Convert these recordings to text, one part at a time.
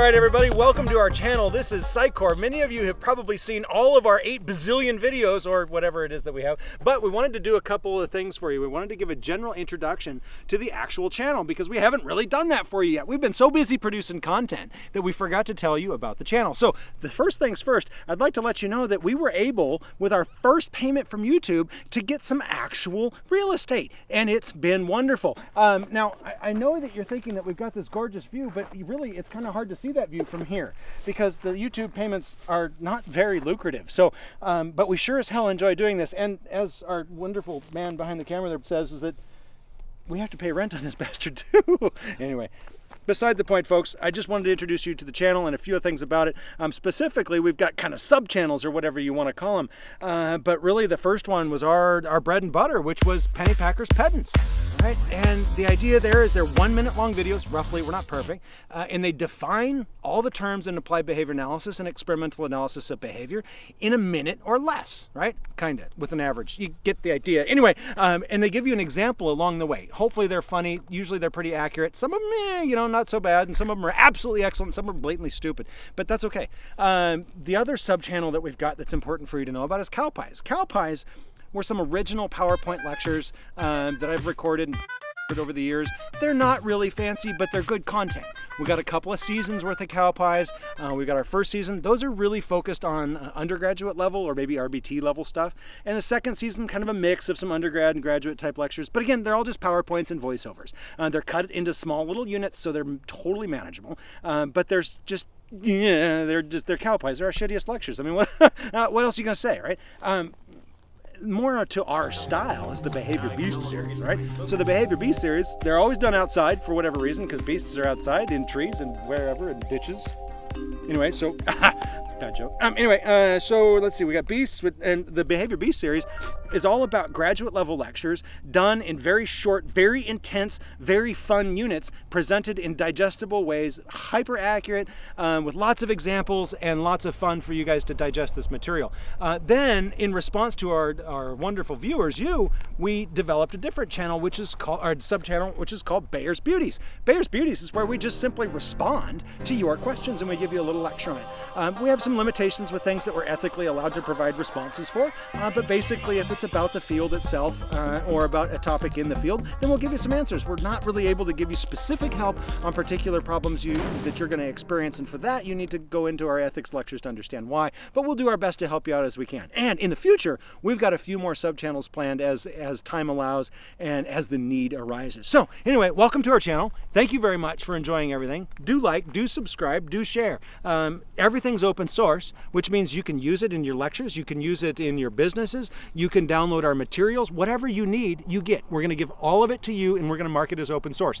right, everybody, welcome to our channel. This is Psychor. Many of you have probably seen all of our 8 bazillion videos or whatever it is that we have, but we wanted to do a couple of things for you. We wanted to give a general introduction to the actual channel because we haven't really done that for you yet. We've been so busy producing content that we forgot to tell you about the channel. So the first things first, I'd like to let you know that we were able, with our first payment from YouTube, to get some actual real estate, and it's been wonderful. Um, now, I, I know that you're thinking that we've got this gorgeous view, but really it's kind of hard to see that view from here because the YouTube payments are not very lucrative. So, um, but we sure as hell enjoy doing this. And as our wonderful man behind the camera there says, is that we have to pay rent on this bastard too. anyway, beside the point, folks, I just wanted to introduce you to the channel and a few things about it. Um, specifically, we've got kind of sub-channels or whatever you want to call them. Uh, but really, the first one was our, our bread and butter, which was Pennypacker's Pedants. Right? And the idea there is they're one minute long videos, roughly, we're not perfect, uh, and they define all the terms in applied behavior analysis and experimental analysis of behavior in a minute or less, right? Kind of, with an average. You get the idea. Anyway, um, and they give you an example along the way. Hopefully they're funny. Usually they're pretty accurate. Some of them, eh, you know, not so bad, and some of them are absolutely excellent. Some are blatantly stupid, but that's okay. Um, the other sub-channel that we've got that's important for you to know about is cow pies. Cow pies were some original PowerPoint lectures um, that I've recorded over the years. They're not really fancy, but they're good content. We got a couple of seasons worth of cow pies. Uh, we got our first season. Those are really focused on uh, undergraduate level or maybe RBT level stuff. And the second season, kind of a mix of some undergrad and graduate type lectures. But again, they're all just PowerPoints and voiceovers. Uh, they're cut into small little units, so they're totally manageable. Um, but there's just yeah, they're just they're cow pies. They're our shittiest lectures. I mean, what uh, what else are you gonna say, right? Um, more to our style is the Behavior Beast series, right? So the Behavior Beast series, they're always done outside for whatever reason, because beasts are outside in trees and wherever, in ditches. Anyway, so bad joke. Um, anyway, uh, so let's see. We got Beasts, with, and the Behavior Beast series is all about graduate level lectures done in very short, very intense, very fun units, presented in digestible ways, hyper accurate, um, with lots of examples and lots of fun for you guys to digest this material. Uh, then, in response to our, our wonderful viewers, you, we developed a different channel, which is called our sub channel, which is called Baer's Beauties. Baer's Beauties is where we just simply respond to your questions and we give you a little lecture on it. Um, we have some some limitations with things that we're ethically allowed to provide responses for, uh, but basically if it's about the field itself uh, or about a topic in the field, then we'll give you some answers. We're not really able to give you specific help on particular problems you, that you're going to experience, and for that you need to go into our ethics lectures to understand why, but we'll do our best to help you out as we can. And in the future, we've got a few more sub-channels planned as, as time allows and as the need arises. So anyway, welcome to our channel. Thank you very much for enjoying everything. Do like, do subscribe, do share. Um, everything's open source source, which means you can use it in your lectures, you can use it in your businesses, you can download our materials, whatever you need, you get. We're going to give all of it to you and we're going to market as open source.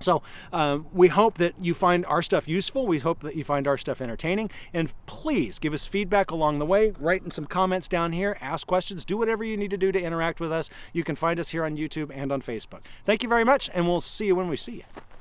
So um, we hope that you find our stuff useful. We hope that you find our stuff entertaining. And please give us feedback along the way. Write in some comments down here. Ask questions. Do whatever you need to do to interact with us. You can find us here on YouTube and on Facebook. Thank you very much, and we'll see you when we see you.